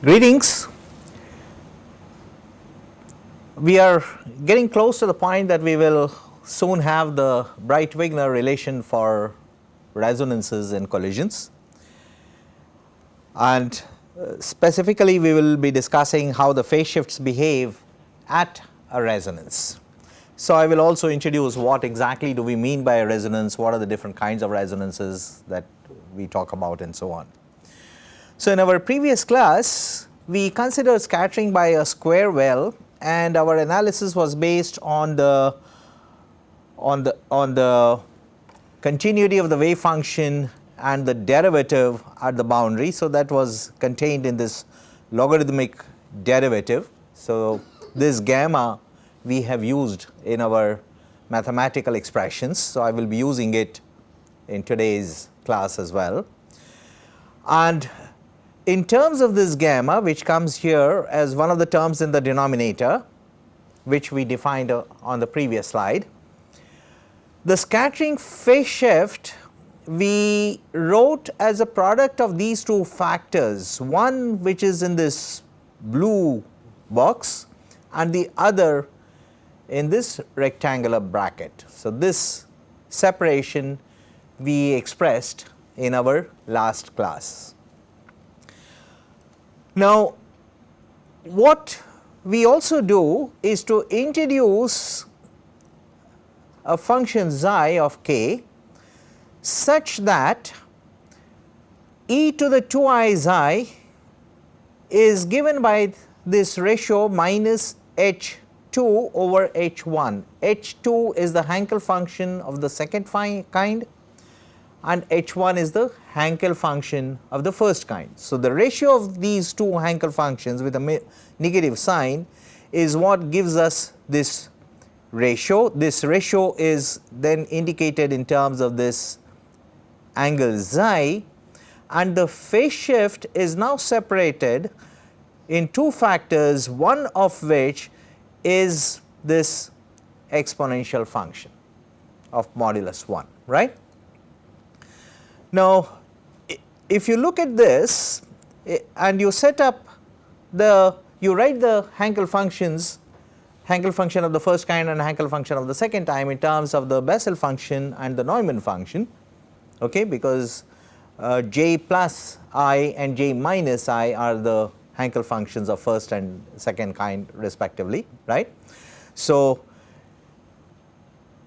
Greetings. We are getting close to the point that we will soon have the Breit-Wigner relation for resonances and collisions. And uh, specifically we will be discussing how the phase shifts behave at a resonance. So, I will also introduce what exactly do we mean by a resonance, what are the different kinds of resonances that we talk about and so on. So, in our previous class we considered scattering by a square well and our analysis was based on the on the on the continuity of the wave function and the derivative at the boundary. So, that was contained in this logarithmic derivative. So, this gamma we have used in our mathematical expressions. So, I will be using it in today's class as well. And in terms of this gamma which comes here as one of the terms in the denominator which we defined uh, on the previous slide, the scattering phase shift we wrote as a product of these two factors, one which is in this blue box and the other in this rectangular bracket. So, this separation we expressed in our last class. Now, what we also do is to introduce a function xi of k such that e to the 2i xi is given by this ratio minus h 2 over h 1. h 2 is the Hankel function of the second kind and h 1 is the Hankel function of the first kind. So, the ratio of these two Hankel functions with a negative sign is what gives us this ratio. This ratio is then indicated in terms of this angle xi and the phase shift is now separated in two factors one of which is this exponential function of modulus 1 right. Now if you look at this and you set up the you write the Hankel functions Hankel function of the first kind and Hankel function of the second time in terms of the Bessel function and the Neumann function okay because uh, j plus i and j minus i are the Hankel functions of first and second kind respectively right. So,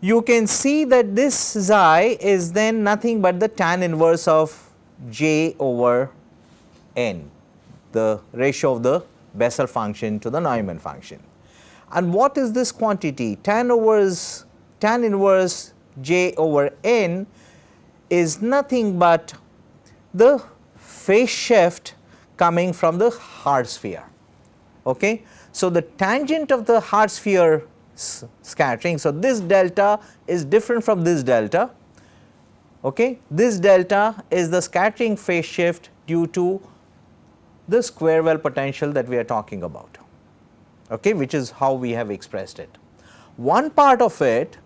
you can see that this xi is then nothing but the tan inverse of j over n the ratio of the Bessel function to the Neumann function. And what is this quantity tan inverse tan inverse j over n is nothing but the phase shift coming from the hard sphere. Okay. So, the tangent of the hard sphere scattering. So, this delta is different from this delta. Okay. This delta is the scattering phase shift due to the square well potential that we are talking about, okay, which is how we have expressed it. One part of it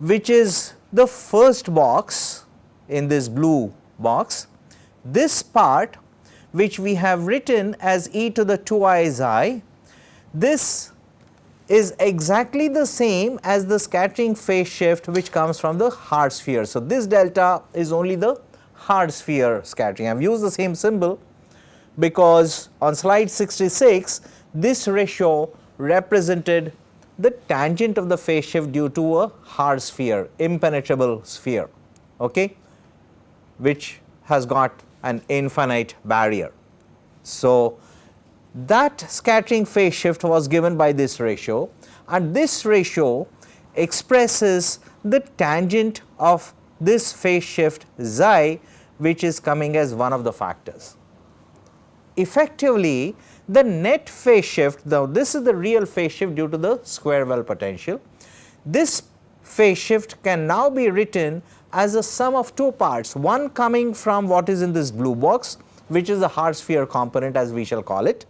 which is the first box in this blue box, this part which we have written as e to the 2 i xi, this is exactly the same as the scattering phase shift which comes from the hard sphere. So, this delta is only the hard sphere scattering. I have used the same symbol because on slide 66 this ratio represented the tangent of the phase shift due to a hard sphere, impenetrable sphere, okay, which has got an infinite barrier. So, that scattering phase shift was given by this ratio and this ratio expresses the tangent of this phase shift xi which is coming as one of the factors. Effectively the net phase shift now this is the real phase shift due to the square well potential. This phase shift can now be written as a sum of two parts one coming from what is in this blue box which is the hard sphere component as we shall call it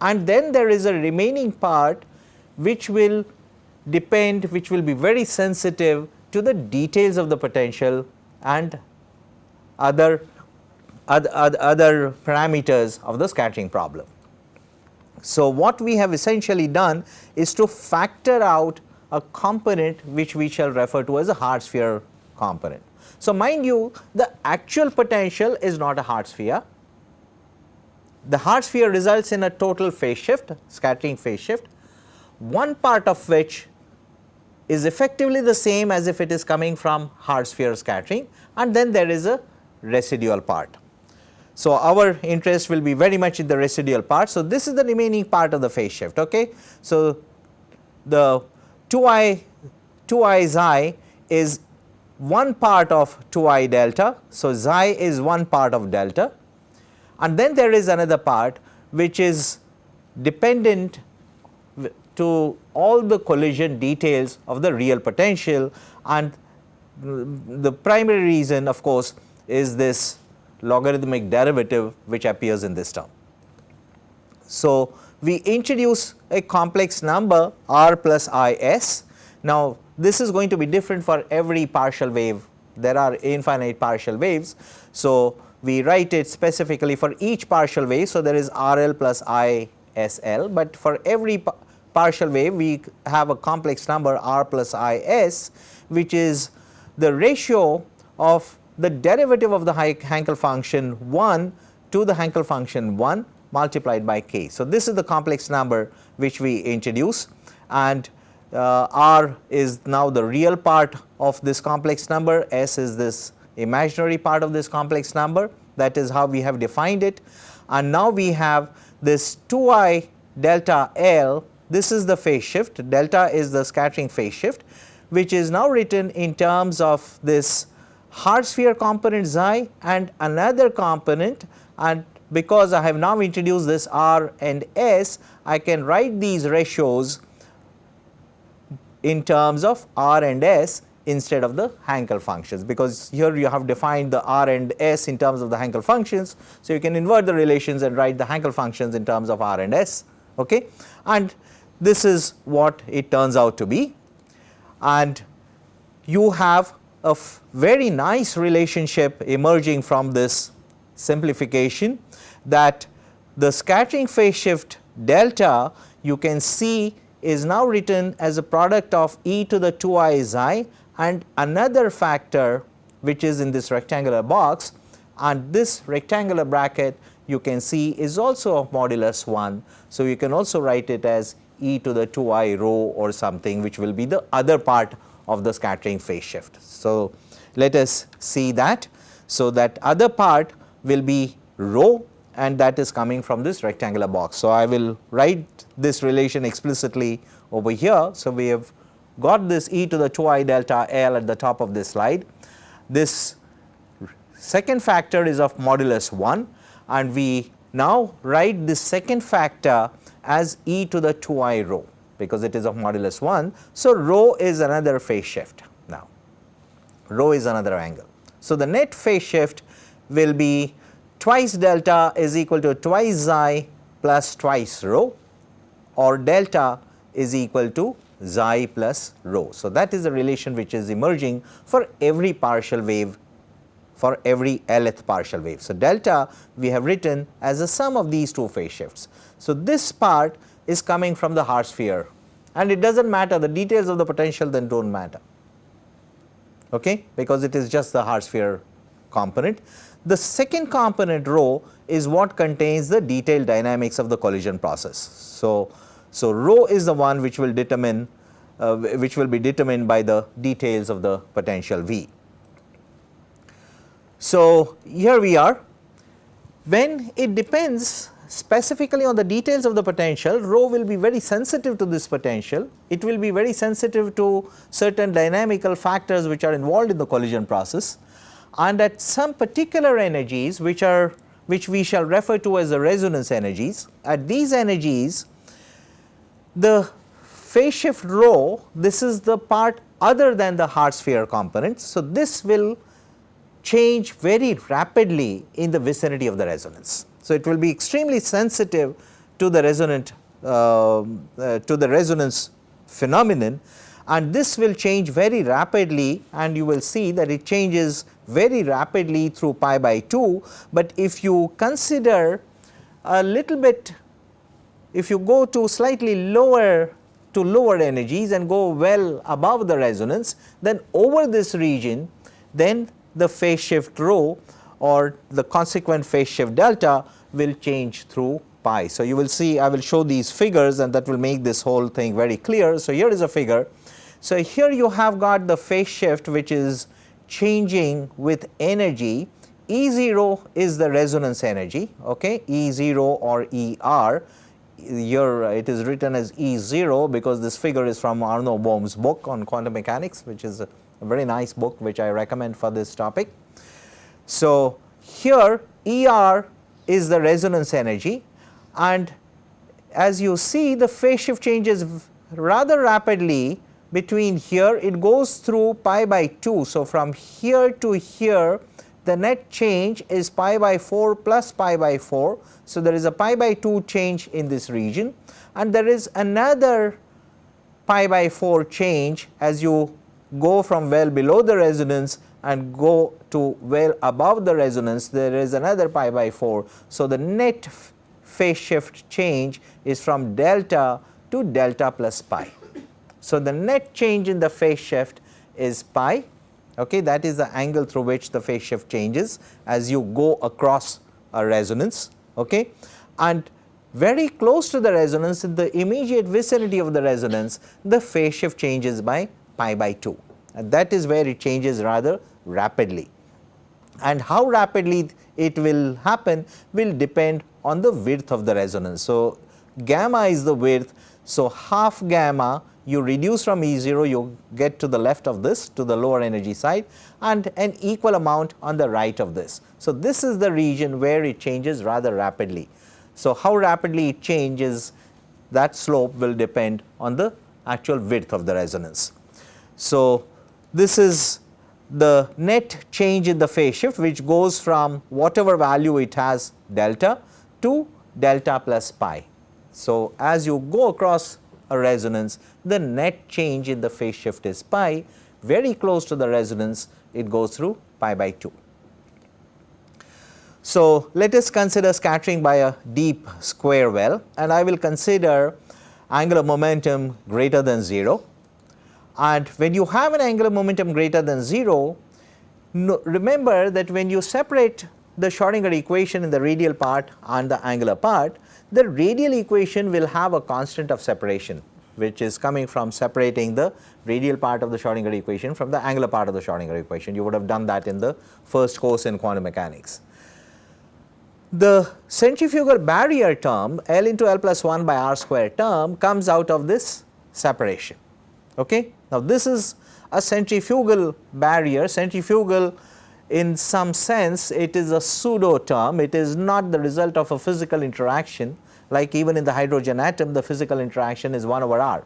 and then there is a remaining part which will depend which will be very sensitive to the details of the potential and other other, other parameters of the scattering problem. So, what we have essentially done is to factor out a component which we shall refer to as a hard sphere component. So, mind you the actual potential is not a hard sphere. The hard sphere results in a total phase shift, scattering phase shift, one part of which is effectively the same as if it is coming from hard sphere scattering and then there is a residual part. So, our interest will be very much in the residual part. So, this is the remaining part of the phase shift. Okay. So, the 2i 2i xi is one part of 2i delta. So, xi is one part of delta and then there is another part which is dependent to all the collision details of the real potential and mm, the primary reason of course is this logarithmic derivative which appears in this term. So, we introduce a complex number r plus i s. Now, this is going to be different for every partial wave, there are infinite partial waves. So, we write it specifically for each partial wave. So, there is R L plus I S L, but for every partial wave we have a complex number R plus I S which is the ratio of the derivative of the Hankel function 1 to the Hankel function 1 multiplied by k. So, this is the complex number which we introduce and uh, R is now the real part of this complex number, S is this imaginary part of this complex number. That is how we have defined it. And now we have this 2i delta L. This is the phase shift. Delta is the scattering phase shift which is now written in terms of this hard sphere component xi and another component. And because I have now introduced this r and s I can write these ratios in terms of r and s instead of the Hankel functions because here you have defined the R and S in terms of the Hankel functions. So, you can invert the relations and write the Hankel functions in terms of R and S okay. and this is what it turns out to be and you have a very nice relationship emerging from this simplification that the scattering phase shift delta you can see is now written as a product of e to the 2i xi and another factor which is in this rectangular box and this rectangular bracket you can see is also of modulus 1. So, you can also write it as e to the 2i rho or something which will be the other part of the scattering phase shift. So, let us see that. So, that other part will be rho and that is coming from this rectangular box. So, I will write this relation explicitly over here. So, we have got this e to the 2i delta L at the top of this slide. This second factor is of modulus 1 and we now write this second factor as e to the 2i rho because it is of modulus 1. So, rho is another phase shift now, rho is another angle. So, the net phase shift will be twice delta is equal to twice xi plus twice rho or delta is equal to xi plus rho. So, that is the relation which is emerging for every partial wave for every lth partial wave. So, delta we have written as a sum of these two phase shifts. So, this part is coming from the hard sphere and it does not matter the details of the potential then do not matter okay, because it is just the hard sphere component. The second component rho is what contains the detailed dynamics of the collision process. So, so, rho is the one which will determine uh, which will be determined by the details of the potential V. So, here we are. When it depends specifically on the details of the potential rho will be very sensitive to this potential, it will be very sensitive to certain dynamical factors which are involved in the collision process. And at some particular energies which are which we shall refer to as the resonance energies at these energies the phase shift rho, this is the part other than the hard sphere component. So, this will change very rapidly in the vicinity of the resonance. So, it will be extremely sensitive to the resonant uh, uh, to the resonance phenomenon and this will change very rapidly and you will see that it changes very rapidly through pi by 2, but if you consider a little bit if you go to slightly lower to lower energies and go well above the resonance then over this region then the phase shift rho or the consequent phase shift delta will change through pi. So, you will see I will show these figures and that will make this whole thing very clear. So, here is a figure. So, here you have got the phase shift which is changing with energy E 0 is the resonance energy okay E 0 or E r here it is written as E 0 because this figure is from Arno Bohm's book on quantum mechanics which is a, very nice book which I recommend for this topic. So, here E r is the resonance energy and as you see the phase shift changes rather rapidly between here it goes through pi by 2. So, from here to here the net change is pi by 4 plus pi by 4. So, there is a pi by 2 change in this region and there is another pi by 4 change as you go from well below the resonance and go to well above the resonance there is another pi by 4. So, the net phase shift change is from delta to delta plus pi. So, the net change in the phase shift is pi okay that is the angle through which the phase shift changes as you go across a resonance okay and very close to the resonance in the immediate vicinity of the resonance the phase shift changes by pi by 2 and that is where it changes rather rapidly and how rapidly it will happen will depend on the width of the resonance. So, gamma is the width. So, half gamma you reduce from E 0 you get to the left of this to the lower energy side and an equal amount on the right of this. So, this is the region where it changes rather rapidly. So, how rapidly it changes that slope will depend on the actual width of the resonance. So, this is the net change in the phase shift which goes from whatever value it has delta to delta plus pi. So, as you go across a resonance the net change in the phase shift is pi. Very close to the resonance it goes through pi by 2. So, let us consider scattering by a deep square well and I will consider angular momentum greater than 0 and when you have an angular momentum greater than 0 no, remember that when you separate the Schrodinger equation in the radial part and the angular part the radial equation will have a constant of separation which is coming from separating the radial part of the Schrodinger equation from the angular part of the Schrodinger equation. You would have done that in the first course in quantum mechanics. The centrifugal barrier term L into L plus 1 by R square term comes out of this separation. Okay? Now, this is a centrifugal barrier, centrifugal in some sense it is a pseudo term, it is not the result of a physical interaction like even in the hydrogen atom the physical interaction is 1 over r,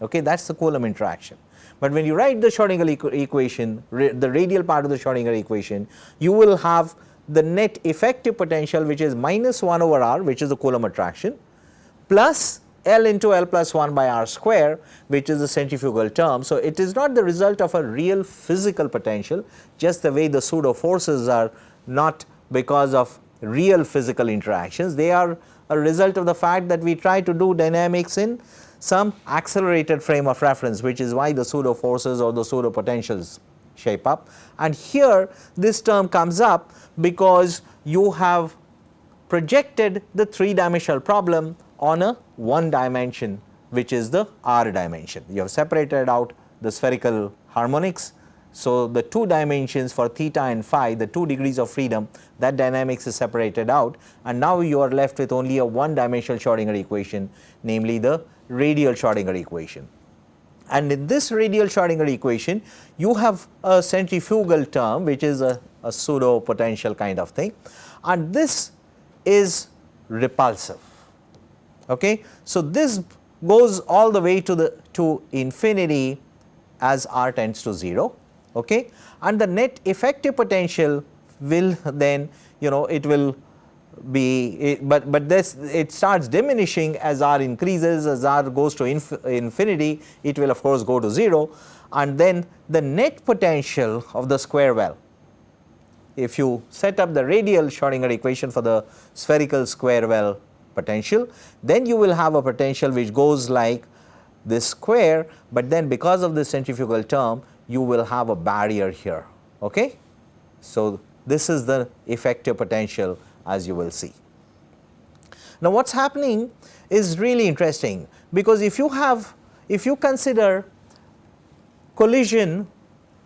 okay, that is the Coulomb interaction. But when you write the Schrodinger equation, the radial part of the Schrodinger equation, you will have the net effective potential which is minus 1 over r which is the Coulomb attraction plus L into L plus 1 by r square which is the centrifugal term. So, it is not the result of a real physical potential just the way the pseudo forces are not because of real physical interactions, they are a result of the fact that we try to do dynamics in some accelerated frame of reference which is why the pseudo forces or the pseudo potentials shape up. And here this term comes up because you have projected the 3 dimensional problem on a 1 dimension which is the r dimension. You have separated out the spherical harmonics so, the two dimensions for theta and phi the two degrees of freedom that dynamics is separated out and now you are left with only a one dimensional Schrodinger equation namely the radial Schrodinger equation. And in this radial Schrodinger equation you have a centrifugal term which is a, a pseudo potential kind of thing and this is repulsive. Okay? So, this goes all the way to the to infinity as r tends to 0 okay? And the net effective potential will then you know it will be it, but but this it starts diminishing as r increases as r goes to inf infinity it will of course go to 0 and then the net potential of the square well if you set up the radial Schrodinger equation for the spherical square well potential, then you will have a potential which goes like this square, but then because of the centrifugal term you will have a barrier here. Okay? So, this is the effective potential as you will see. Now, what is happening is really interesting because if you have if you consider collision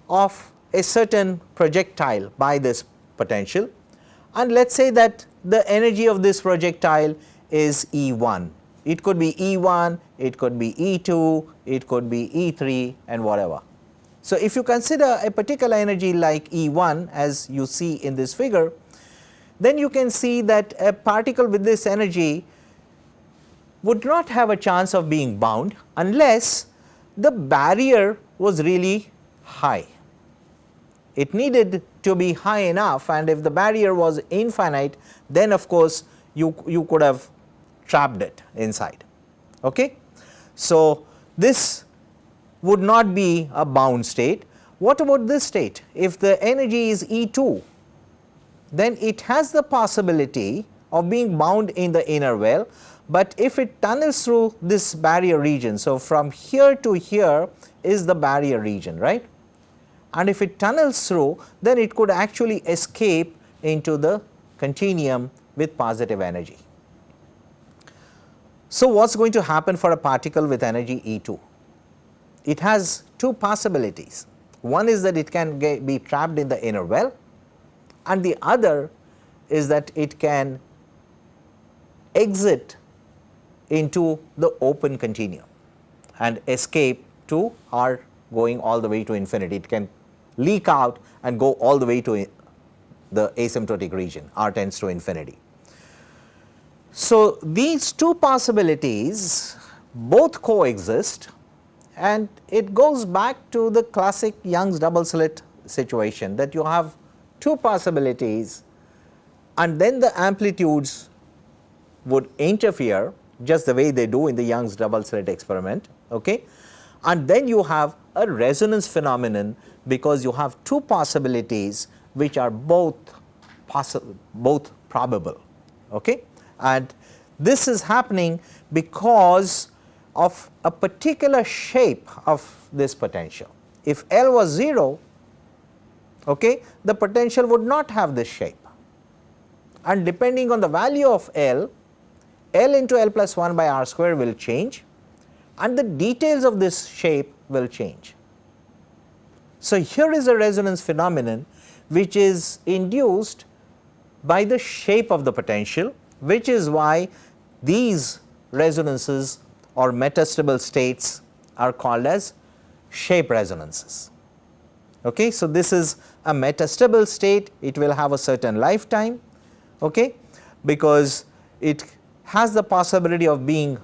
of a certain projectile by this potential and let us say that the energy of this projectile is E 1. It could be E 1, it could be E 2, it could be E 3 and whatever. So, if you consider a particular energy like E 1 as you see in this figure, then you can see that a particle with this energy would not have a chance of being bound unless the barrier was really high. It needed to be high enough and if the barrier was infinite then of course you, you could have trapped it inside. Okay? So, this would not be a bound state. What about this state? If the energy is E 2 then it has the possibility of being bound in the inner well, but if it tunnels through this barrier region. So, from here to here is the barrier region right and if it tunnels through then it could actually escape into the continuum with positive energy. So, what is going to happen for a particle with energy E 2? It has two possibilities. One is that it can be trapped in the inner well and the other is that it can exit into the open continuum and escape to R going all the way to infinity. It can leak out and go all the way to the asymptotic region R tends to infinity. So, these two possibilities both coexist and it goes back to the classic Young's double slit situation that you have two possibilities and then the amplitudes would interfere just the way they do in the Young's double slit experiment. Okay? And then you have a resonance phenomenon because you have two possibilities which are both possible both probable. Okay? And this is happening because of a particular shape of this potential. If L was 0, okay, the potential would not have this shape and depending on the value of L, L into L plus 1 by R square will change and the details of this shape will change. So, here is a resonance phenomenon which is induced by the shape of the potential which is why these resonances or metastable states are called as shape resonances. Okay. So, this is a metastable state, it will have a certain lifetime okay, because it has the possibility of being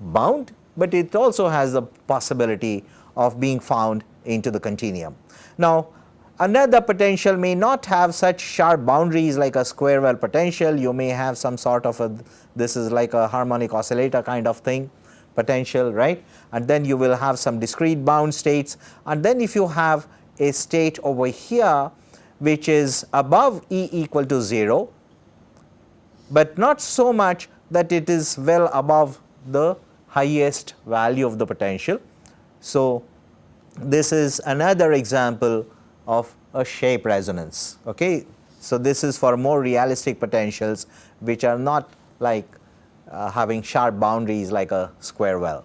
bound, but it also has the possibility of being found into the continuum. Now, another potential may not have such sharp boundaries like a square well potential, you may have some sort of a this is like a harmonic oscillator kind of thing potential right and then you will have some discrete bound states and then if you have a state over here which is above E equal to 0, but not so much that it is well above the highest value of the potential. So, this is another example of a shape resonance. Okay. So, this is for more realistic potentials which are not like uh, having sharp boundaries like a square well.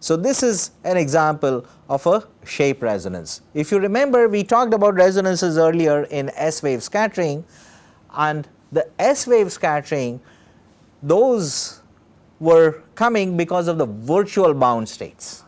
So, this is an example of a shape resonance. If you remember we talked about resonances earlier in S wave scattering and the S wave scattering those were coming because of the virtual bound states.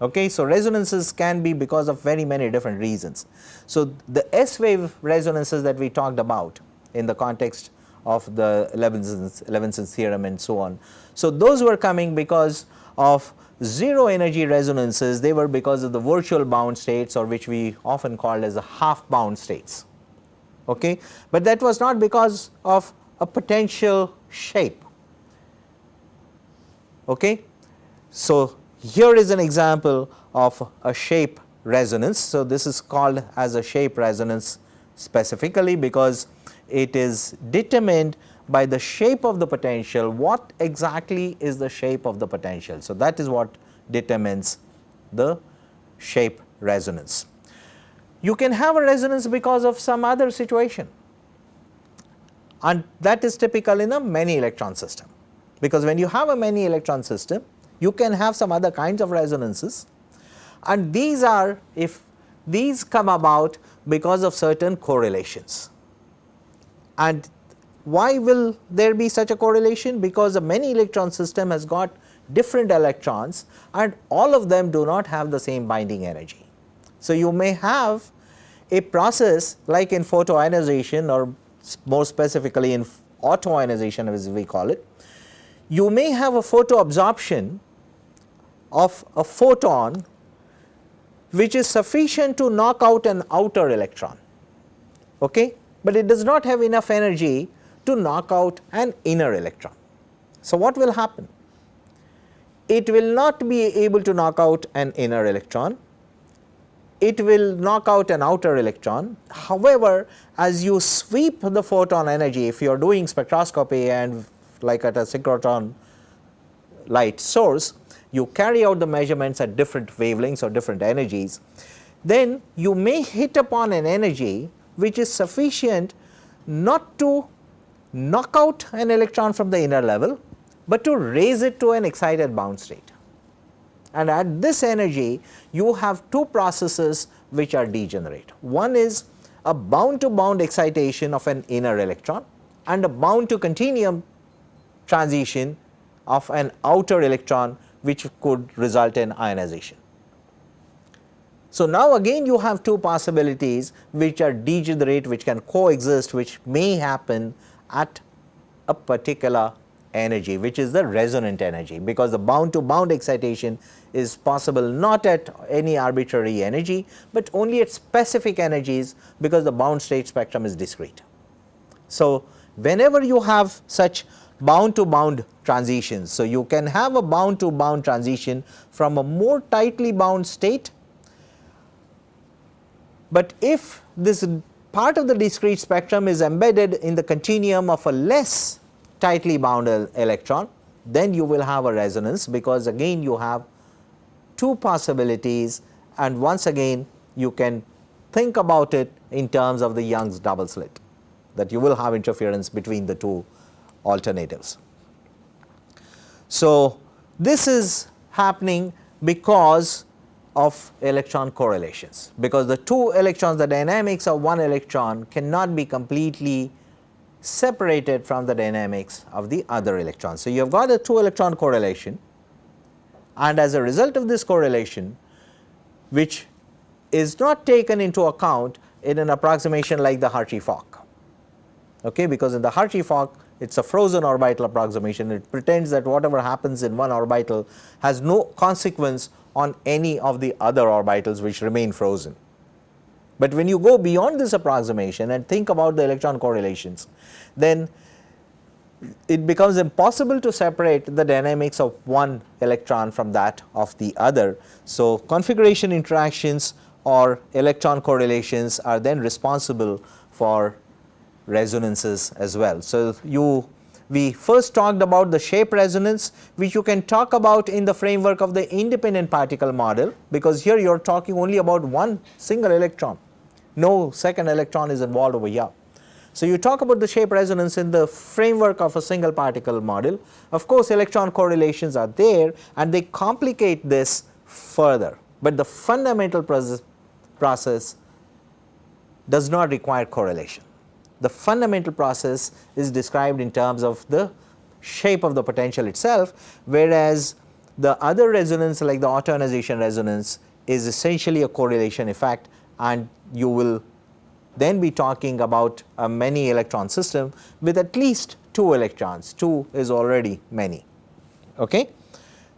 Okay, so resonances can be because of very many different reasons. So, the S wave resonances that we talked about in the context of the Levinson's, Levinson's theorem and so on. So, those were coming because of zero energy resonances they were because of the virtual bound states or which we often called as the half bound states. Okay. But that was not because of a potential shape. Okay. So, here is an example of a shape resonance. So, this is called as a shape resonance specifically because it is determined by the shape of the potential what exactly is the shape of the potential. So, that is what determines the shape resonance. You can have a resonance because of some other situation and that is typical in a many electron system because when you have a many electron system you can have some other kinds of resonances and these are if these come about because of certain correlations. And why will there be such a correlation? Because a many electron system has got different electrons and all of them do not have the same binding energy. So, you may have a process like in photoionization or more specifically in autoionization as we call it, you may have a photo absorption of a photon which is sufficient to knock out an outer electron, okay? But it does not have enough energy to knock out an inner electron. So, what will happen? It will not be able to knock out an inner electron, it will knock out an outer electron. However, as you sweep the photon energy, if you are doing spectroscopy and like at a synchrotron light source, you carry out the measurements at different wavelengths or different energies, then you may hit upon an energy which is sufficient not to knock out an electron from the inner level, but to raise it to an excited bound state. And at this energy you have two processes which are degenerate. One is a bound to bound excitation of an inner electron and a bound to continuum transition of an outer electron which could result in ionization. So, now again you have two possibilities which are degenerate which can coexist which may happen at a particular energy which is the resonant energy because the bound to bound excitation is possible not at any arbitrary energy, but only at specific energies because the bound state spectrum is discrete. So, whenever you have such bound to bound transitions. So, you can have a bound to bound transition from a more tightly bound state, but if this part of the discrete spectrum is embedded in the continuum of a less tightly bound electron, then you will have a resonance because again you have two possibilities and once again you can think about it in terms of the Young's double slit that you will have interference between the two alternatives. So, this is happening because of electron correlations. Because the two electrons the dynamics of one electron cannot be completely separated from the dynamics of the other electron. So, you have got a two electron correlation and as a result of this correlation which is not taken into account in an approximation like the Hartree-Fock okay, because in the Hartree-Fock it is a frozen orbital approximation. It pretends that whatever happens in one orbital has no consequence on any of the other orbitals which remain frozen. But when you go beyond this approximation and think about the electron correlations, then it becomes impossible to separate the dynamics of one electron from that of the other. So, configuration interactions or electron correlations are then responsible for resonances as well. So, you we first talked about the shape resonance which you can talk about in the framework of the independent particle model because here you are talking only about one single electron, no second electron is involved over here. So, you talk about the shape resonance in the framework of a single particle model. Of course, electron correlations are there and they complicate this further, but the fundamental process, process does not require correlation. The fundamental process is described in terms of the shape of the potential itself, whereas the other resonance like the autoionization resonance is essentially a correlation effect and you will then be talking about a many electron system with at least 2 electrons, 2 is already many. Okay?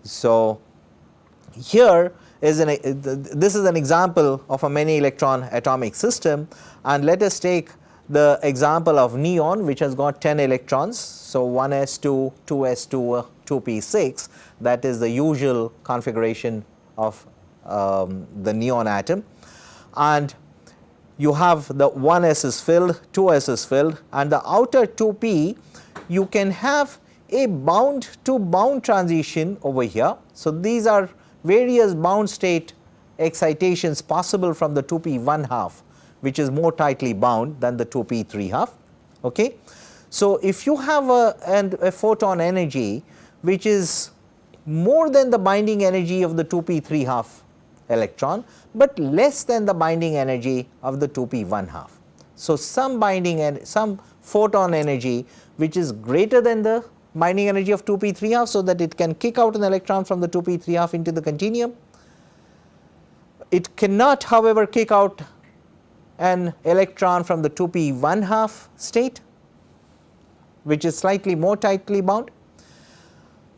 So, here is an this is an example of a many electron atomic system and let us take the example of neon which has got 10 electrons. So, 1s2, 2s2, 2p6 that is the usual configuration of um, the neon atom and you have the 1s is filled, 2s is filled and the outer 2p you can have a bound to bound transition over here. So, these are various bound state excitations possible from the 2p 1 half which is more tightly bound than the 2p 3 half. Okay. So, if you have a, and a photon energy which is more than the binding energy of the 2p 3 half electron, but less than the binding energy of the 2p 1 half. So, some binding and some photon energy which is greater than the binding energy of 2p 3 half, so that it can kick out an electron from the 2p 3 half into the continuum. It cannot however kick out an electron from the 2p 1 half state which is slightly more tightly bound.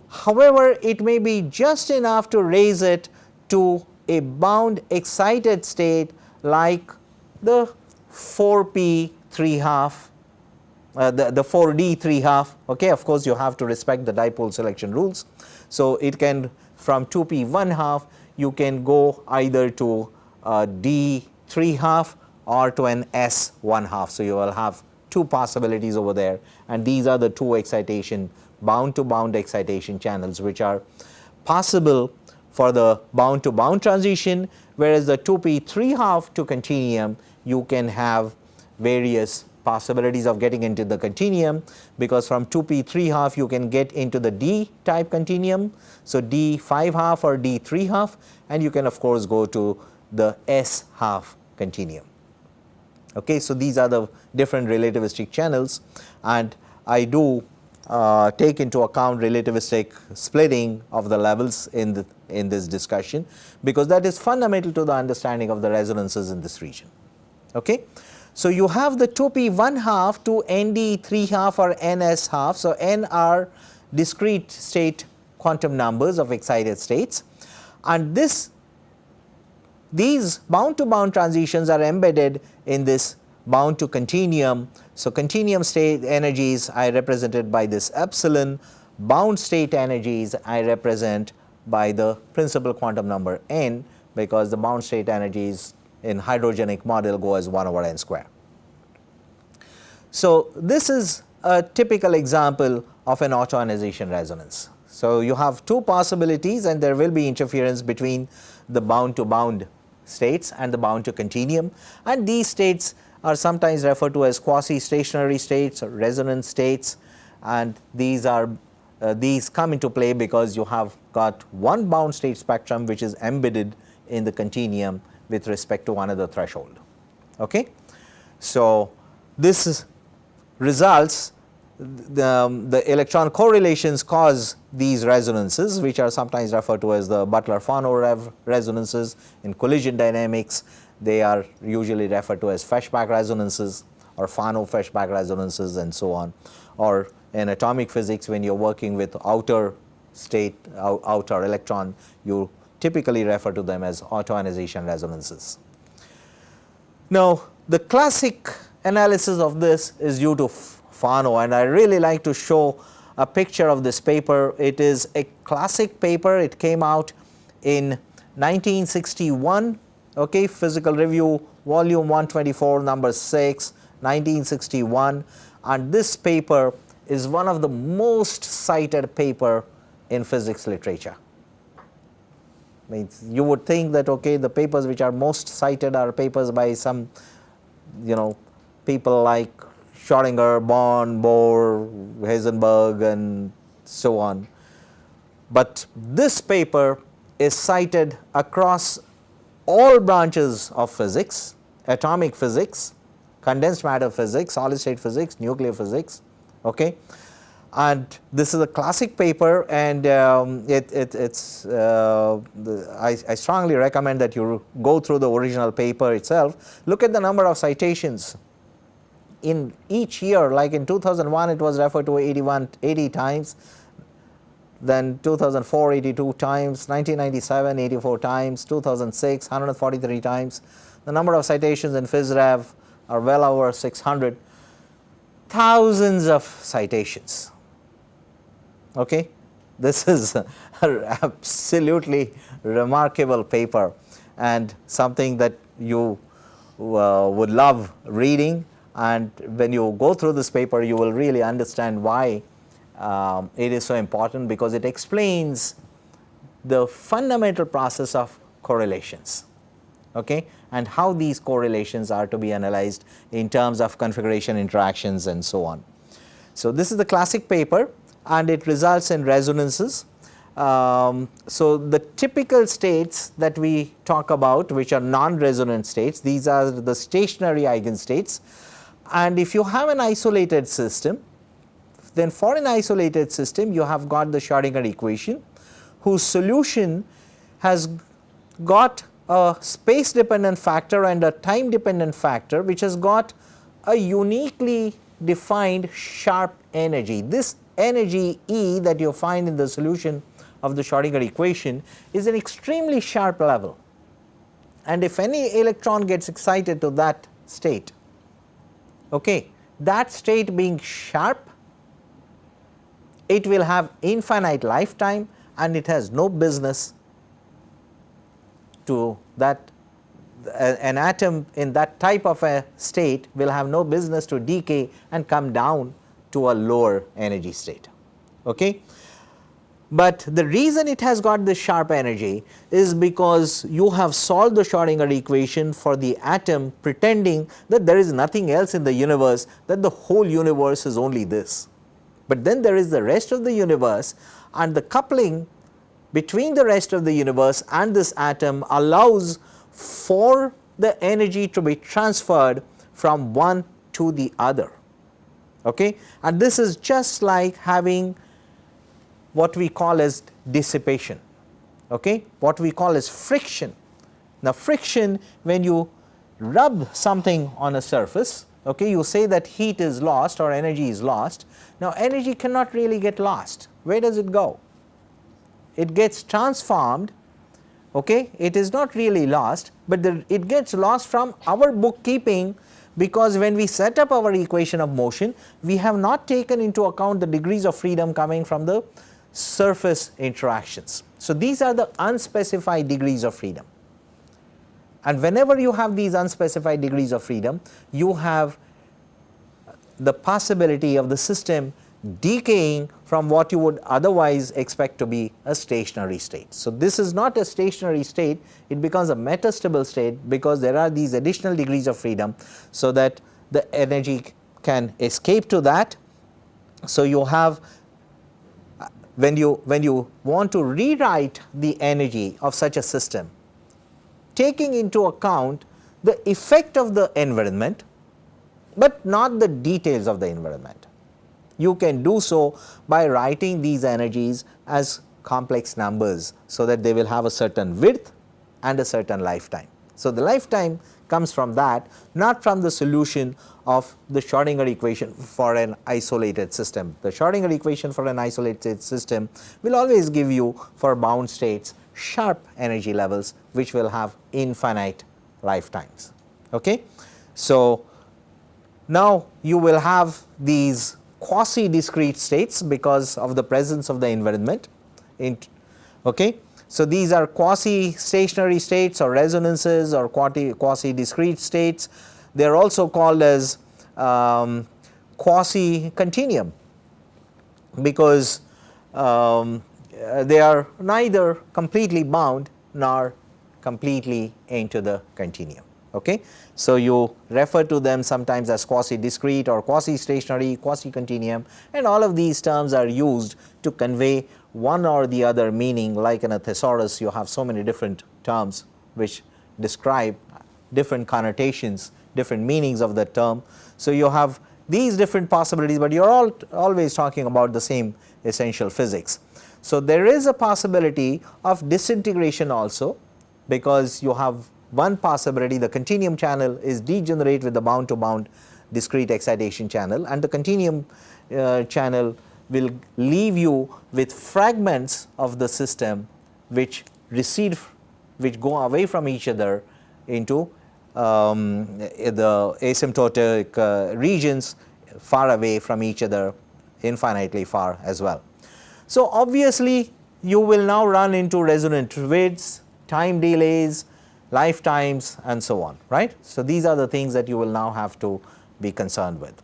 However, it may be just enough to raise it to a bound excited state like the 4p 3 half uh, the, the 4d 3 half okay of course you have to respect the dipole selection rules. So, it can from 2p 1 half you can go either to uh, d 3 half or to an s 1 half. So, you will have two possibilities over there and these are the two excitation bound to bound excitation channels which are possible for the bound to bound transition whereas the 2p 3 half to continuum you can have various possibilities of getting into the continuum because from 2p 3 half you can get into the d type continuum. So, d 5 half or d 3 half and you can of course go to the s half continuum. Okay. So, these are the different relativistic channels and I do uh, take into account relativistic splitting of the levels in the in this discussion because that is fundamental to the understanding of the resonances in this region. Okay. So, you have the 2p 1 half to nd 3 half or ns half. So, n are discrete state quantum numbers of excited states and this these bound to bound transitions are embedded in this bound to continuum. So, continuum state energies I represented by this epsilon, bound state energies I represent by the principal quantum number n because the bound state energies in hydrogenic model go as 1 over n square. So, this is a typical example of an autoionization resonance. So, you have two possibilities and there will be interference between the bound to bound states and the bound to continuum and these states are sometimes referred to as quasi stationary states or resonance states and these are uh, these come into play because you have got one bound state spectrum which is embedded in the continuum with respect to another threshold. Okay. So, this results the, um, the electron correlations cause these resonances which are sometimes referred to as the Beutler-Fano resonances. In collision dynamics they are usually referred to as Feshbach resonances or Fano-Feshbach resonances and so on. Or in atomic physics when you are working with outer state outer electron you typically refer to them as autoionization resonances. Now, the classic analysis of this is due to Fano and I really like to show a picture of this paper. It is a classic paper, it came out in 1961, okay, Physical Review volume 124 number 6, 1961 and this paper is one of the most cited paper in physics literature. Means you would think that okay the papers which are most cited are papers by some you know people like Schrodinger, Born, Bohr, Heisenberg and so on. But this paper is cited across all branches of physics, atomic physics, condensed matter physics, solid state physics, nuclear physics. Okay and this is a classic paper and um, it, it, it's uh, the, I, I, strongly recommend that you go through the original paper itself. Look at the number of citations in each year like in 2001 it was referred to 81 80 times then 2004 82 times 1997 84 times 2006 143 times. The number of citations in PhysRev are well over 600 thousands of citations. Okay. This is absolutely remarkable paper and something that you uh, would love reading and when you go through this paper you will really understand why um, it is so important because it explains the fundamental process of correlations okay, and how these correlations are to be analyzed in terms of configuration interactions and so on. So, this is the classic paper and it results in resonances. Um, so, the typical states that we talk about which are non-resonant states these are the stationary eigenstates and if you have an isolated system then for an isolated system you have got the Schrodinger equation whose solution has got a space dependent factor and a time dependent factor which has got a uniquely defined sharp energy. This energy E that you find in the solution of the Schrodinger equation is an extremely sharp level and if any electron gets excited to that state, okay, that state being sharp, it will have infinite lifetime and it has no business to that uh, an atom in that type of a state will have no business to decay and come down to a lower energy state. Okay. But the reason it has got this sharp energy is because you have solved the Schrodinger equation for the atom pretending that there is nothing else in the universe that the whole universe is only this. But then there is the rest of the universe and the coupling between the rest of the universe and this atom allows for the energy to be transferred from one to the other. Okay? And this is just like having what we call as dissipation, okay? what we call as friction. Now, friction when you rub something on a surface, okay, you say that heat is lost or energy is lost. Now, energy cannot really get lost, where does it go? it gets transformed okay it is not really lost but the, it gets lost from our bookkeeping because when we set up our equation of motion we have not taken into account the degrees of freedom coming from the surface interactions. So, these are the unspecified degrees of freedom and whenever you have these unspecified degrees of freedom you have the possibility of the system decaying from what you would otherwise expect to be a stationary state. So, this is not a stationary state, it becomes a metastable state because there are these additional degrees of freedom, so that the energy can escape to that. So, you have when you when you want to rewrite the energy of such a system taking into account the effect of the environment, but not the details of the environment you can do so by writing these energies as complex numbers, so that they will have a certain width and a certain lifetime. So, the lifetime comes from that not from the solution of the Schrodinger equation for an isolated system. The Schrodinger equation for an isolated system will always give you for bound states sharp energy levels which will have infinite lifetimes. Okay? So, now you will have these quasi discrete states because of the presence of the environment. Okay. So, these are quasi stationary states or resonances or quasi discrete states. They are also called as um, quasi continuum because um, they are neither completely bound nor completely into the continuum. Okay. So, you refer to them sometimes as quasi discrete or quasi stationary, quasi continuum and all of these terms are used to convey one or the other meaning like in a thesaurus you have so many different terms which describe different connotations, different meanings of the term. So, you have these different possibilities, but you are all always talking about the same essential physics. So, there is a possibility of disintegration also because you have one possibility the continuum channel is degenerate with the bound to bound discrete excitation channel and the continuum uh, channel will leave you with fragments of the system which recede which go away from each other into um, the asymptotic uh, regions far away from each other infinitely far as well. So, obviously, you will now run into resonant widths, time delays, lifetimes and so on, right. So, these are the things that you will now have to be concerned with.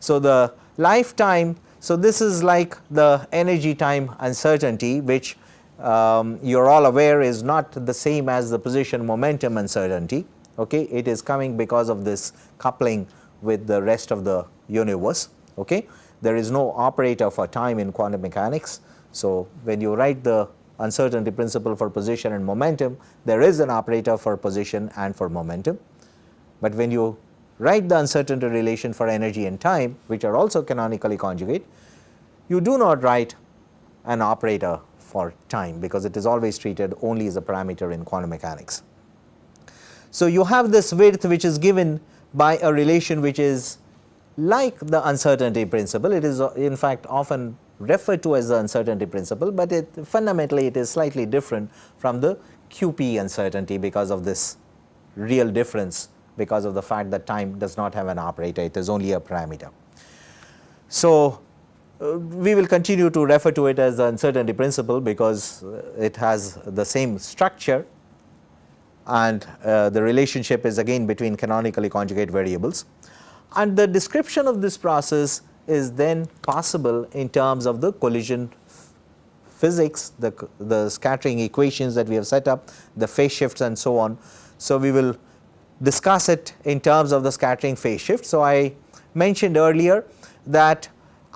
So, the lifetime, so this is like the energy time uncertainty which um, you are all aware is not the same as the position momentum uncertainty, okay. it is coming because of this coupling with the rest of the universe. Okay. There is no operator for time in quantum mechanics. So, when you write the uncertainty principle for position and momentum, there is an operator for position and for momentum. But when you write the uncertainty relation for energy and time which are also canonically conjugate, you do not write an operator for time because it is always treated only as a parameter in quantum mechanics. So, you have this width which is given by a relation which is like the uncertainty principle. It is in fact often referred to as the uncertainty principle, but it fundamentally it is slightly different from the QP uncertainty because of this real difference because of the fact that time does not have an operator, it is only a parameter. So, uh, we will continue to refer to it as the uncertainty principle because it has the same structure and uh, the relationship is again between canonically conjugate variables. And the description of this process is then possible in terms of the collision physics, the, the scattering equations that we have set up, the phase shifts and so on. So, we will discuss it in terms of the scattering phase shift. So, I mentioned earlier that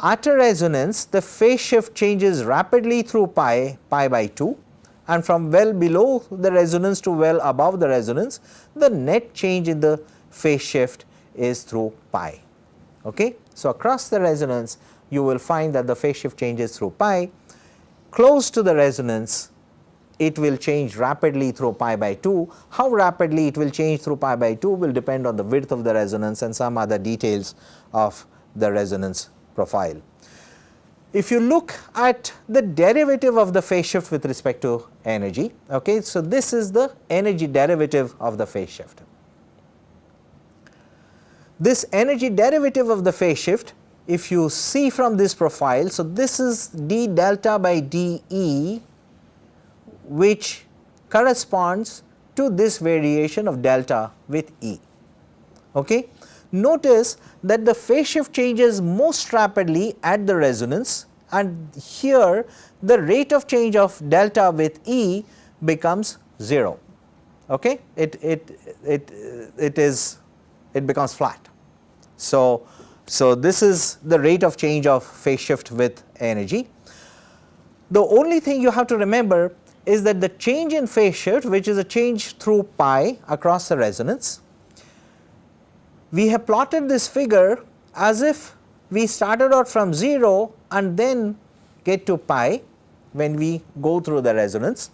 at a resonance the phase shift changes rapidly through pi, pi by 2 and from well below the resonance to well above the resonance the net change in the phase shift is through pi. Okay? So, across the resonance you will find that the phase shift changes through pi close to the resonance it will change rapidly through pi by 2. How rapidly it will change through pi by 2 will depend on the width of the resonance and some other details of the resonance profile. If you look at the derivative of the phase shift with respect to energy, okay, so this is the energy derivative of the phase shift. This energy derivative of the phase shift if you see from this profile, so this is d delta by dE which corresponds to this variation of delta with E. Okay. Notice that the phase shift changes most rapidly at the resonance and here the rate of change of delta with E becomes 0. Okay. It, it, it, it is it becomes flat. So, so this is the rate of change of phase shift with energy. The only thing you have to remember is that the change in phase shift which is a change through pi across the resonance we have plotted this figure as if we started out from 0 and then get to pi when we go through the resonance.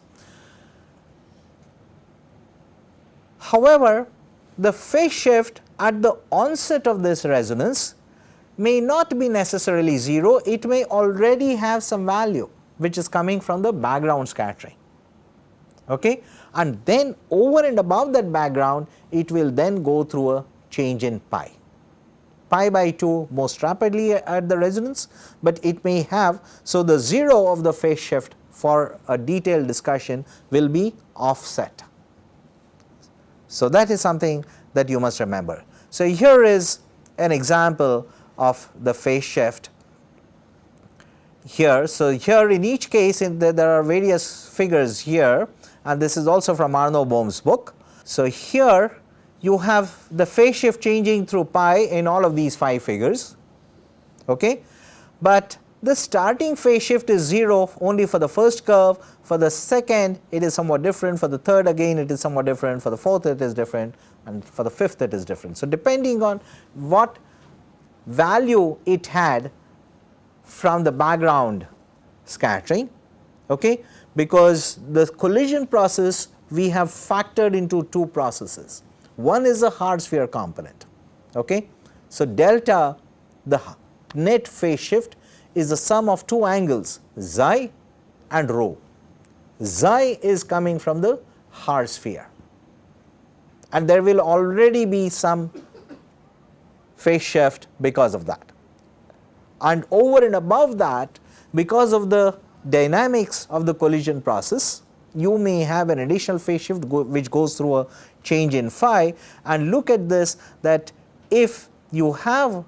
However, the phase shift at the onset of this resonance may not be necessarily 0, it may already have some value which is coming from the background scattering. Okay? And then over and above that background, it will then go through a change in pi. Pi by 2 most rapidly at the resonance, but it may have. So, the 0 of the phase shift for a detailed discussion will be offset. So, that is something that you must remember. So, here is an example of the phase shift here. So, here in each case in the, there are various figures here and this is also from Arno Bohm's book. So, here you have the phase shift changing through pi in all of these 5 figures, okay. but the starting phase shift is 0 only for the first curve, for the second it is somewhat different, for the third again it is somewhat different, for the fourth it is different and for the fifth it is different. So, depending on what value it had from the background scattering, okay, because the collision process we have factored into two processes. One is a hard sphere component. Okay? So, delta the net phase shift is the sum of two angles xi and rho. Xi is coming from the hard sphere and there will already be some phase shift because of that. And over and above that because of the dynamics of the collision process you may have an additional phase shift go which goes through a change in phi. And look at this that if you have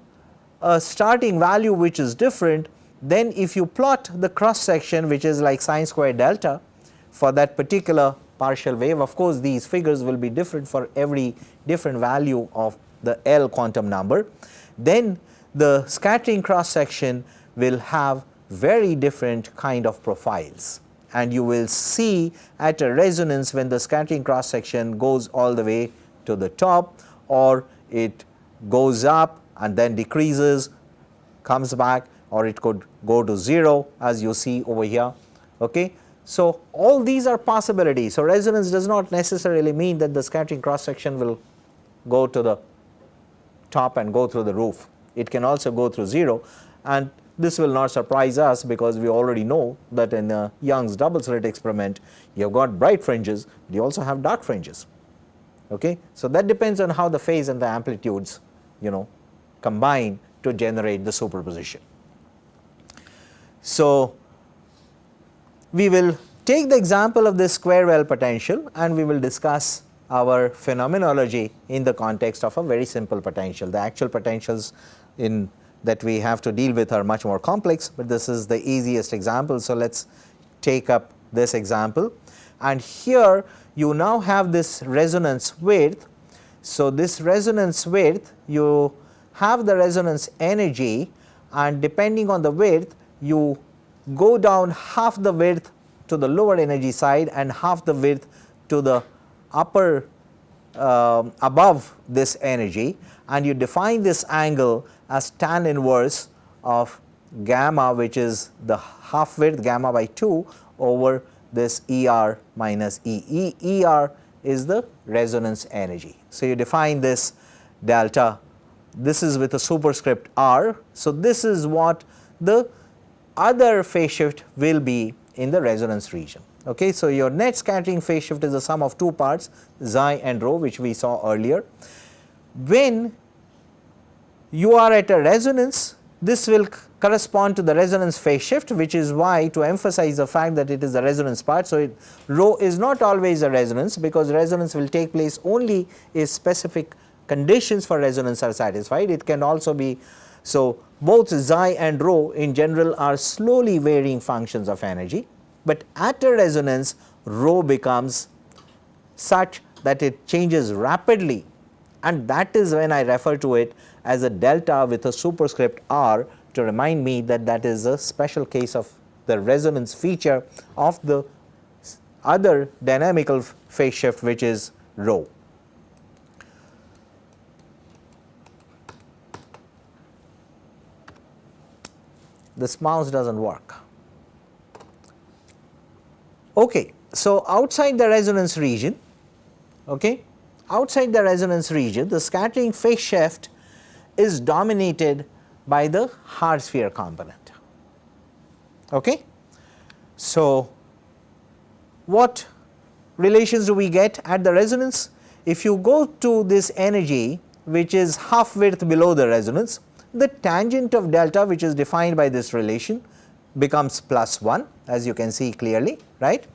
a starting value which is different then if you plot the cross section which is like sine square delta for that particular partial wave of course these figures will be different for every different value of the L quantum number. Then the scattering cross section will have very different kind of profiles and you will see at a resonance when the scattering cross section goes all the way to the top or it goes up and then decreases comes back or it could go to 0 as you see over here. Okay. So, all these are possibilities. So, resonance does not necessarily mean that the scattering cross section will go to the top and go through the roof. It can also go through 0 and this will not surprise us because we already know that in uh, Young's double slit experiment you have got bright fringes, you also have dark fringes. Okay. So, that depends on how the phase and the amplitudes you know combine to generate the superposition. So, we will take the example of this square well potential and we will discuss our phenomenology in the context of a very simple potential. The actual potentials in that we have to deal with are much more complex, but this is the easiest example. So, let us take up this example and here you now have this resonance width. So, this resonance width you have the resonance energy and depending on the width you go down half the width to the lower energy side and half the width to the upper uh, above this energy and you define this angle as tan inverse of gamma which is the half width gamma by 2 over this ER minus E. e ER is the resonance energy. So, you define this delta this is with a superscript r. So, this is what the other phase shift will be in the resonance region. Okay. So, your net scattering phase shift is the sum of two parts xi and rho which we saw earlier. When you are at a resonance this will correspond to the resonance phase shift which is why to emphasize the fact that it is the resonance part. So, it, rho is not always a resonance because resonance will take place only if specific conditions for resonance are satisfied. It can also be so both xi and rho in general are slowly varying functions of energy, but at a resonance rho becomes such that it changes rapidly and that is when I refer to it as a delta with a superscript r to remind me that that is a special case of the resonance feature of the other dynamical phase shift which is rho. This mouse does not work. Okay. So, outside the resonance region, okay, outside the resonance region the scattering phase shift is dominated by the hard sphere component. Okay. So, what relations do we get at the resonance? If you go to this energy which is half width below the resonance, the tangent of delta which is defined by this relation becomes plus 1 as you can see clearly right.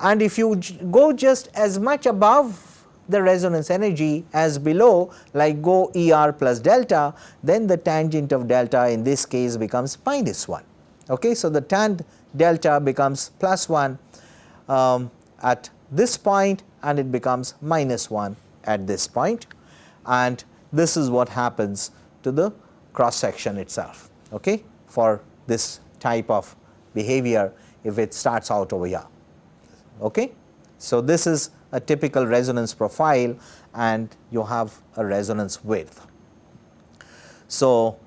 And if you go just as much above the resonance energy as below like go E r plus delta then the tangent of delta in this case becomes minus 1. Okay. So, the tan delta becomes plus 1 um, at this point and it becomes minus 1 at this point and this is what happens to the cross section itself okay, for this type of behavior if it starts out over here. Okay. So, this is a typical resonance profile and you have a resonance width. So,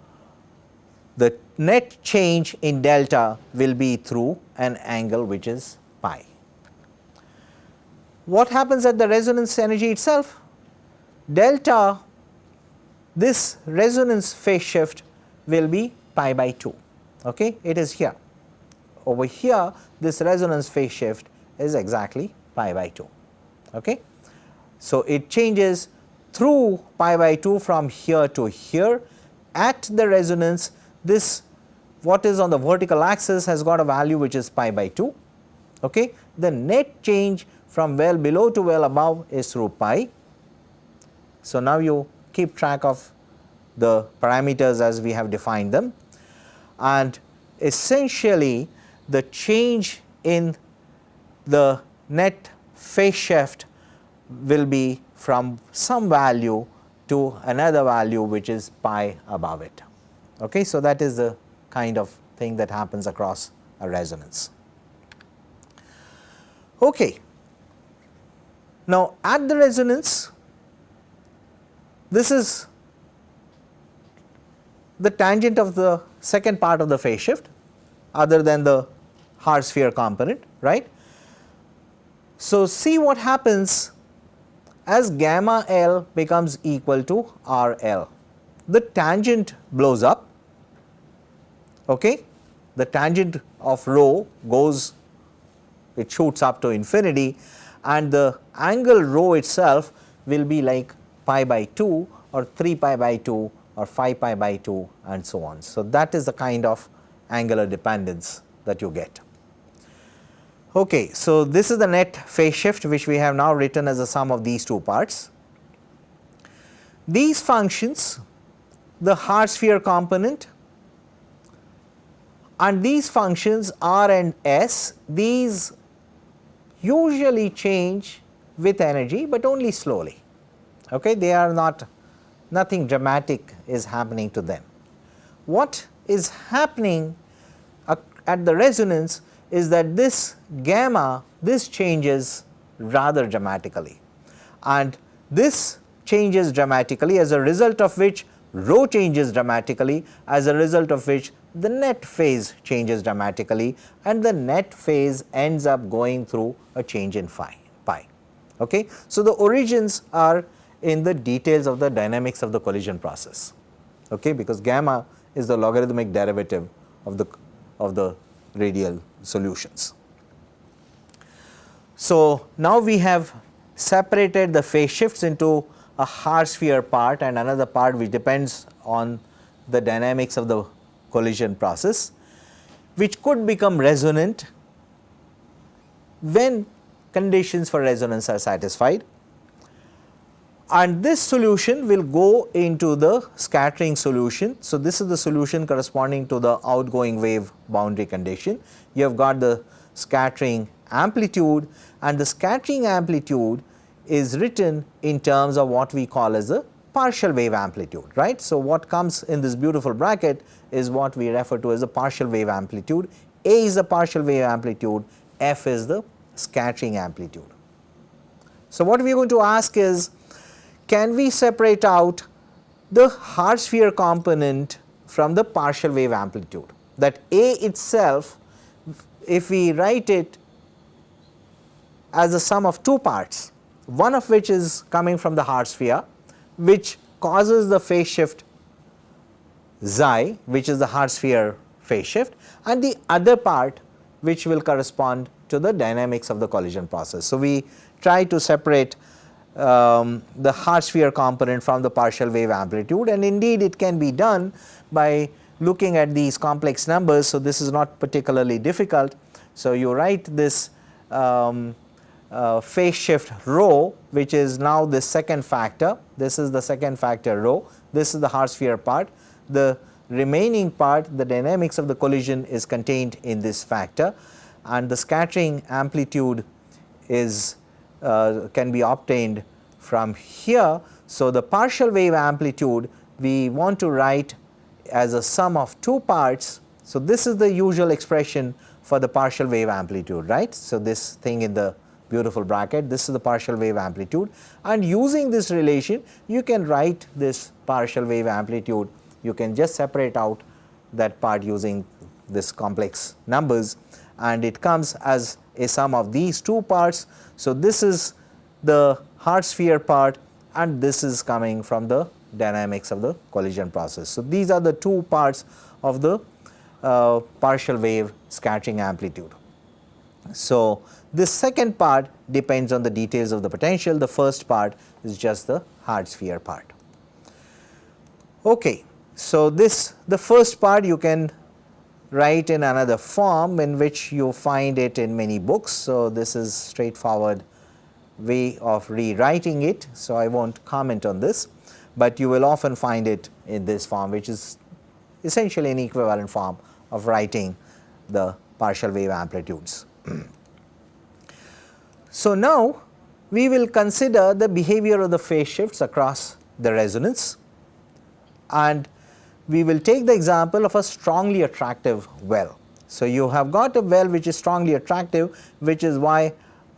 the net change in delta will be through an angle which is pi. What happens at the resonance energy itself? Delta this resonance phase shift will be pi by 2 okay it is here over here this resonance phase shift is exactly pi by 2 okay so it changes through pi by 2 from here to here at the resonance this what is on the vertical axis has got a value which is pi by 2 Okay. The net change from well below to well above is through pi. So, now you keep track of the parameters as we have defined them and essentially the change in the net phase shift will be from some value to another value which is pi above it. Okay. So, that is the kind of thing that happens across a resonance. Okay. Now, at the resonance this is the tangent of the second part of the phase shift other than the hard sphere component right. So, see what happens as gamma L becomes equal to R L. The tangent blows up, okay. the tangent of rho goes, it shoots up to infinity and the angle rho itself will be like pi by 2 or 3 pi by 2 or 5 pi by 2 and so on. So, that is the kind of angular dependence that you get. Okay, so this is the net phase shift which we have now written as a sum of these two parts. These functions, the hard sphere component and these functions r and s, these usually change with energy, but only slowly. Okay, they are not nothing dramatic is happening to them. What is happening uh, at the resonance is that this gamma this changes rather dramatically and this changes dramatically as a result of which rho changes dramatically as a result of which the net phase changes dramatically and the net phase ends up going through a change in phi pi. Okay. So, the origins are in the details of the dynamics of the collision process okay, because gamma is the logarithmic derivative of the of the radial solutions. So, now we have separated the phase shifts into a hard sphere part and another part which depends on the dynamics of the collision process which could become resonant when conditions for resonance are satisfied and this solution will go into the scattering solution. So, this is the solution corresponding to the outgoing wave boundary condition. You have got the scattering amplitude and the scattering amplitude is written in terms of what we call as a partial wave amplitude right. So, what comes in this beautiful bracket is what we refer to as a partial wave amplitude, A is the partial wave amplitude, F is the scattering amplitude. So, what we are going to ask is can we separate out the hard sphere component from the partial wave amplitude that A itself if we write it as a sum of two parts one of which is coming from the hard sphere which causes the phase shift xi which is the hard sphere phase shift and the other part which will correspond to the dynamics of the collision process. So, we try to separate um, the hard sphere component from the partial wave amplitude and indeed it can be done by looking at these complex numbers. So, this is not particularly difficult. So, you write this um, uh, phase shift rho which is now the second factor, this is the second factor rho, this is the hard sphere part. The remaining part the dynamics of the collision is contained in this factor and the scattering amplitude is uh, can be obtained from here. So, the partial wave amplitude we want to write as a sum of two parts. So, this is the usual expression for the partial wave amplitude right. So, this thing in the beautiful bracket this is the partial wave amplitude and using this relation you can write this partial wave amplitude you can just separate out that part using this complex numbers and it comes as a sum of these two parts. So, this is the hard sphere part and this is coming from the dynamics of the collision process. So, these are the two parts of the uh, partial wave scattering amplitude. So, this second part depends on the details of the potential, the first part is just the hard sphere part. Okay. So, this the first part you can write in another form in which you find it in many books. So, this is straightforward way of rewriting it. So, I will not comment on this, but you will often find it in this form which is essentially an equivalent form of writing the partial wave amplitudes. so, now we will consider the behavior of the phase shifts across the resonance and we will take the example of a strongly attractive well. So, you have got a well which is strongly attractive which is why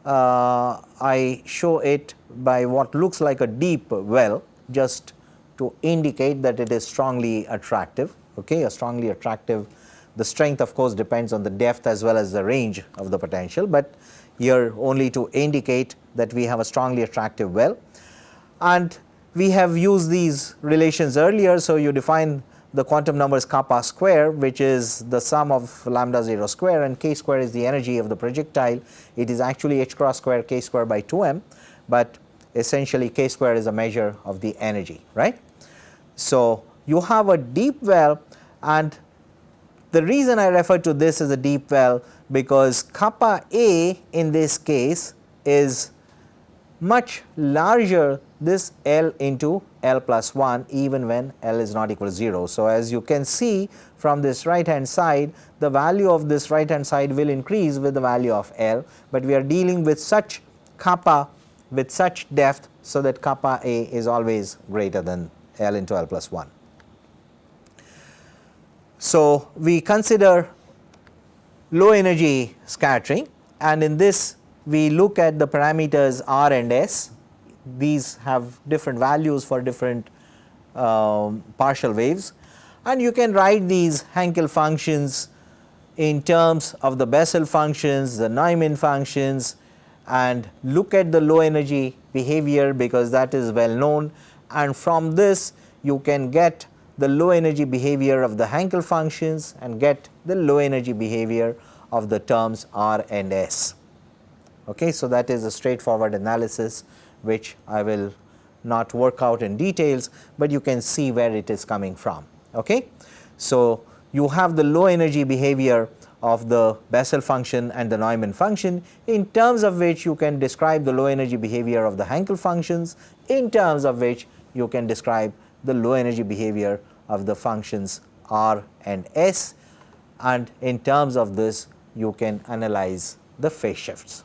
uh, I show it by what looks like a deep well just to indicate that it is strongly attractive okay a strongly attractive the strength of course depends on the depth as well as the range of the potential, but here only to indicate that we have a strongly attractive well and we have used these relations earlier. So, you define the quantum number is kappa square which is the sum of lambda 0 square and k square is the energy of the projectile. It is actually h cross square k square by 2 m, but essentially k square is a measure of the energy right. So, you have a deep well and the reason I refer to this as a deep well because kappa A in this case is much larger this L into L plus 1 even when L is not equal to 0. So, as you can see from this right hand side the value of this right hand side will increase with the value of L, but we are dealing with such kappa with such depth so that kappa A is always greater than L into L plus 1. So, we consider low energy scattering and in this we look at the parameters R and S. These have different values for different um, partial waves and you can write these Hankel functions in terms of the Bessel functions, the Neumann functions and look at the low energy behavior because that is well known and from this you can get the low energy behavior of the Hankel functions and get the low energy behavior of the terms R and S. Okay, so, that is a straightforward analysis which I will not work out in details, but you can see where it is coming from. Okay. So, you have the low energy behavior of the Bessel function and the Neumann function in terms of which you can describe the low energy behavior of the Hankel functions in terms of which you can describe the low energy behavior of the functions r and s and in terms of this you can analyze the phase shifts,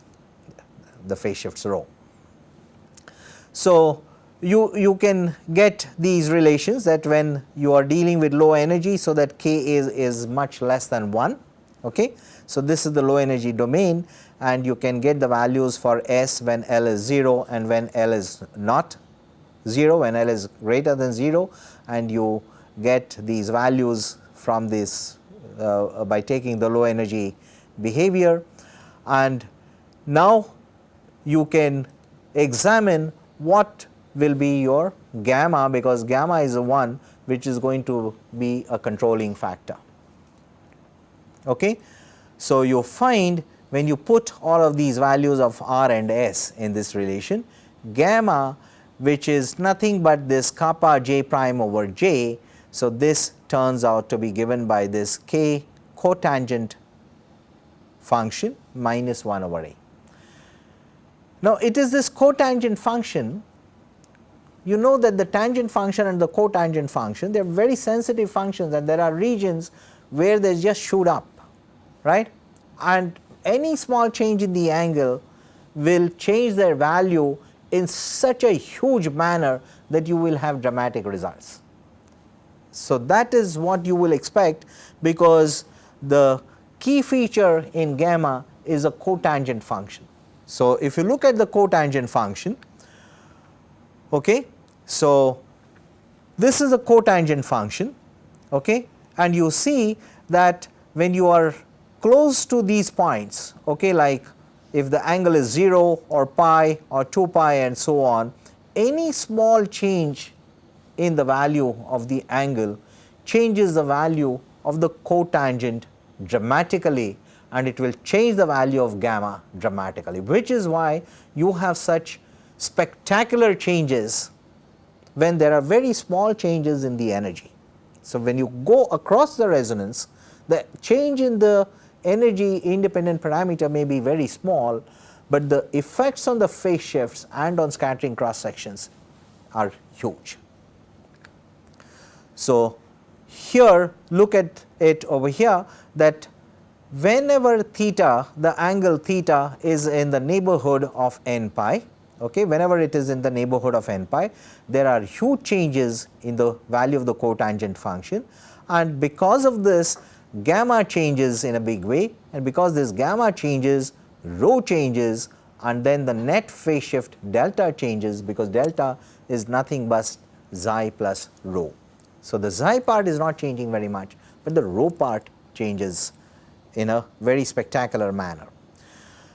the phase shifts rho. So, you, you can get these relations that when you are dealing with low energy, so that k is, is much less than 1. Okay. So, this is the low energy domain and you can get the values for S when L is 0 and when L is not 0 when L is greater than 0 and you get these values from this uh, by taking the low energy behavior and now you can examine what will be your gamma because gamma is a one which is going to be a controlling factor. Okay. So, you find when you put all of these values of r and s in this relation gamma which is nothing but this kappa j prime over j. So, this turns out to be given by this k cotangent function minus 1 over a. Now, it is this cotangent function you know that the tangent function and the cotangent function they are very sensitive functions and there are regions where they just shoot up right and any small change in the angle will change their value in such a huge manner that you will have dramatic results. So, that is what you will expect because the key feature in gamma is a cotangent function. So, if you look at the cotangent function, okay, so this is a cotangent function okay, and you see that when you are close to these points okay, like if the angle is 0 or pi or 2 pi and so on, any small change in the value of the angle changes the value of the cotangent dramatically and it will change the value of gamma dramatically, which is why you have such spectacular changes when there are very small changes in the energy. So, when you go across the resonance The change in the energy independent parameter may be very small, but the effects on the phase shifts and on scattering cross sections are huge. So, here look at it over here that whenever theta the angle theta is in the neighborhood of n pi okay whenever it is in the neighborhood of n pi there are huge changes in the value of the cotangent function and because of this gamma changes in a big way and because this gamma changes rho changes and then the net phase shift delta changes because delta is nothing but xi plus rho. So, the xi part is not changing very much, but the rho part changes in a very spectacular manner.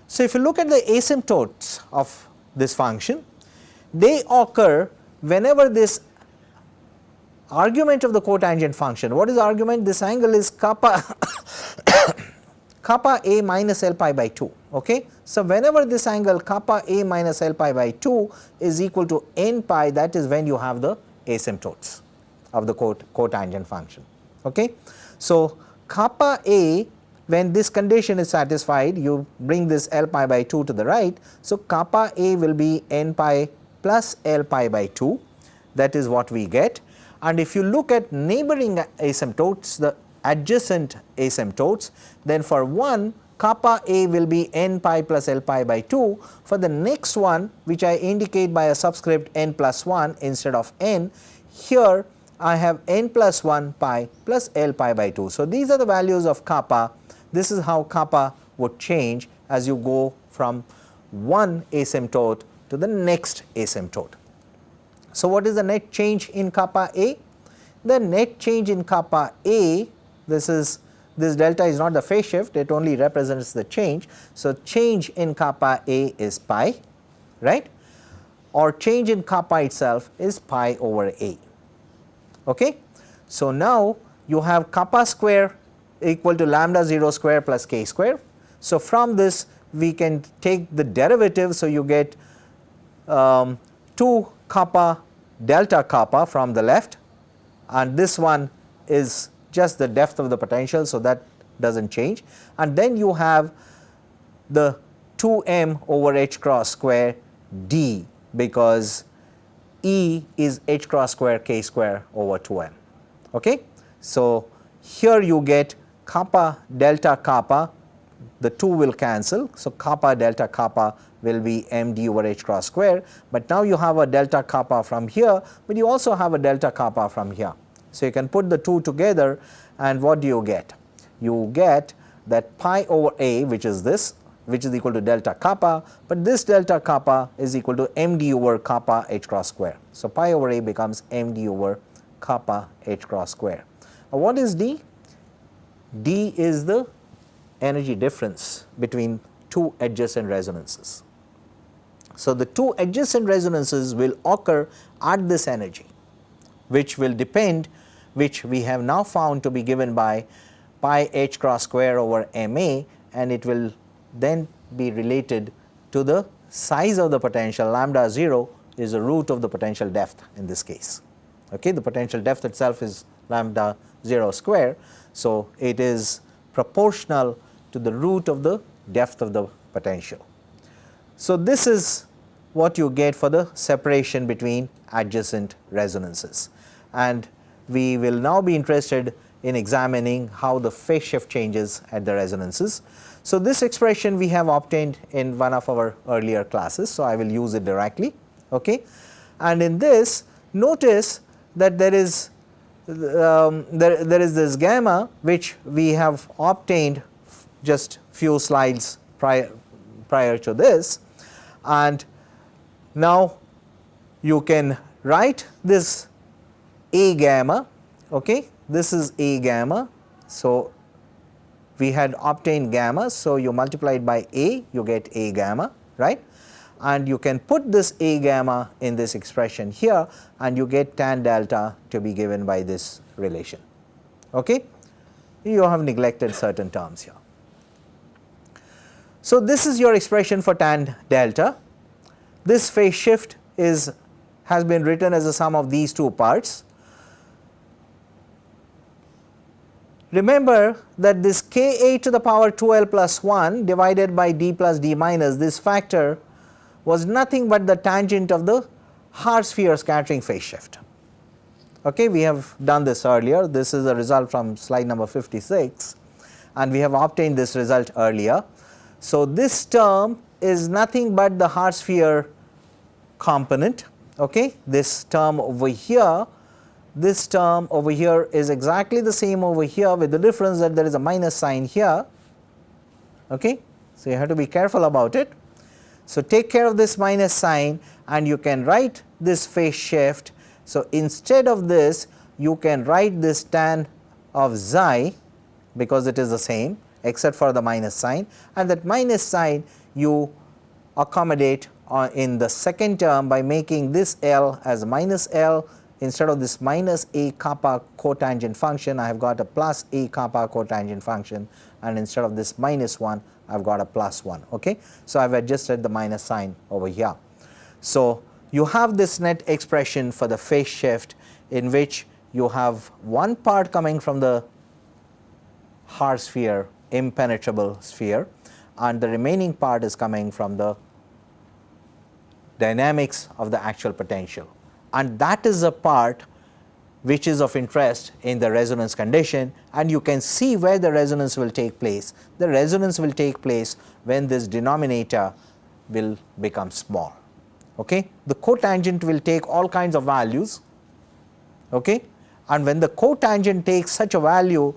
So, if you look at the asymptotes of this function, they occur whenever this argument of the cotangent function. What is the argument? This angle is kappa kappa a minus L pi by 2. Okay? So, whenever this angle kappa a minus L pi by 2 is equal to n pi that is when you have the asymptotes of the cot cotangent function. Okay? So, kappa a when this condition is satisfied you bring this L pi by 2 to the right. So, kappa a will be n pi plus L pi by 2 that is what we get. And if you look at neighboring asymptotes the adjacent asymptotes then for one kappa a will be n pi plus L pi by 2 for the next one which I indicate by a subscript n plus 1 instead of n here I have n plus 1 pi plus L pi by 2. So, these are the values of kappa this is how kappa would change as you go from one asymptote to the next asymptote. So, what is the net change in kappa A? The net change in kappa A this is this delta is not the phase shift it only represents the change. So, change in kappa A is pi right or change in kappa itself is pi over A. Okay. So, now you have kappa square equal to lambda 0 square plus k square. So, from this we can take the derivative. So, you get um, 2 kappa delta kappa from the left and this one is just the depth of the potential. So, that does not change and then you have the 2 m over h cross square d because E is h cross square k square over 2 m. Okay? So, here you get kappa delta kappa the 2 will cancel. So, kappa delta kappa will be m d over h cross square, but now you have a delta kappa from here, but you also have a delta kappa from here. So, you can put the 2 together and what do you get? You get that pi over a which is this which is equal to delta kappa, but this delta kappa is equal to m d over kappa h cross square. So, pi over a becomes m d over kappa h cross square. Now, what is d? d is the energy difference between two adjacent resonances. So, the two adjacent resonances will occur at this energy which will depend which we have now found to be given by pi h cross square over m a and it will then be related to the size of the potential lambda 0 is the root of the potential depth in this case. Okay, the potential depth itself is lambda 0 square. So, it is proportional to the root of the depth of the potential. So, this is what you get for the separation between adjacent resonances and we will now be interested in examining how the phase shift changes at the resonances. So, this expression we have obtained in one of our earlier classes. So, I will use it directly okay. and in this notice that there is um, there, there is this gamma which we have obtained just few slides prior, prior to this and now you can write this A gamma okay this is A gamma so we had obtained gamma so you multiply it by A you get A gamma right and you can put this A gamma in this expression here and you get tan delta to be given by this relation. Okay? You have neglected certain terms here. So, this is your expression for tan delta. This phase shift is has been written as a sum of these two parts. remember that this k a to the power 2l plus 1 divided by d plus d minus this factor was nothing but the tangent of the hard sphere scattering phase shift. Okay, we have done this earlier. This is a result from slide number 56 and we have obtained this result earlier. So, this term is nothing but the hard sphere component. Okay, this term over here, this term over here is exactly the same over here with the difference that there is a minus sign here. Okay. So, you have to be careful about it. So, take care of this minus sign and you can write this phase shift. So, instead of this you can write this tan of xi because it is the same except for the minus sign and that minus sign you accommodate uh, in the second term by making this L as minus L instead of this minus a kappa cotangent function I have got a plus a kappa cotangent function and instead of this minus 1 I have got a plus 1. Okay. So, I have adjusted the minus sign over here. So, you have this net expression for the phase shift in which you have one part coming from the hard sphere impenetrable sphere and the remaining part is coming from the dynamics of the actual potential and that is a part which is of interest in the resonance condition and you can see where the resonance will take place. The resonance will take place when this denominator will become small. Okay. The cotangent will take all kinds of values okay. and when the cotangent takes such a value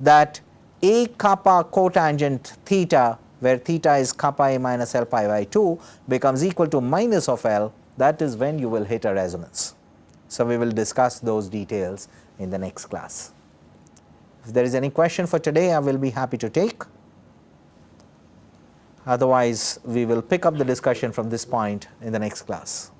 that a kappa cotangent theta where theta is kappa a minus l pi by 2 becomes equal to minus of l that is when you will hit a resonance. So, we will discuss those details in the next class. If there is any question for today, I will be happy to take. Otherwise, we will pick up the discussion from this point in the next class.